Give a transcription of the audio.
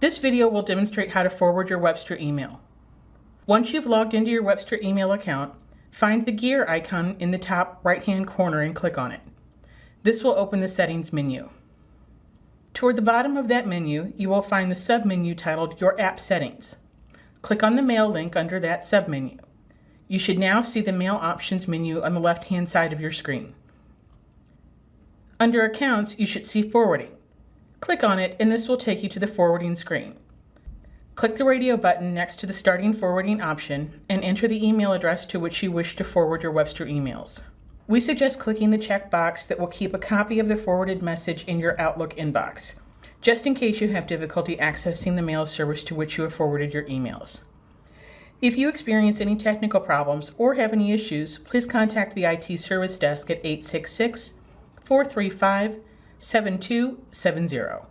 This video will demonstrate how to forward your Webster email. Once you've logged into your Webster email account, find the gear icon in the top right-hand corner and click on it. This will open the settings menu. Toward the bottom of that menu, you will find the submenu titled Your App Settings. Click on the Mail link under that submenu. You should now see the Mail Options menu on the left-hand side of your screen. Under Accounts, you should see Forwarding. Click on it and this will take you to the forwarding screen. Click the radio button next to the starting forwarding option and enter the email address to which you wish to forward your Webster emails. We suggest clicking the checkbox that will keep a copy of the forwarded message in your Outlook inbox, just in case you have difficulty accessing the mail service to which you have forwarded your emails. If you experience any technical problems or have any issues, please contact the IT service desk at 866 435 7270.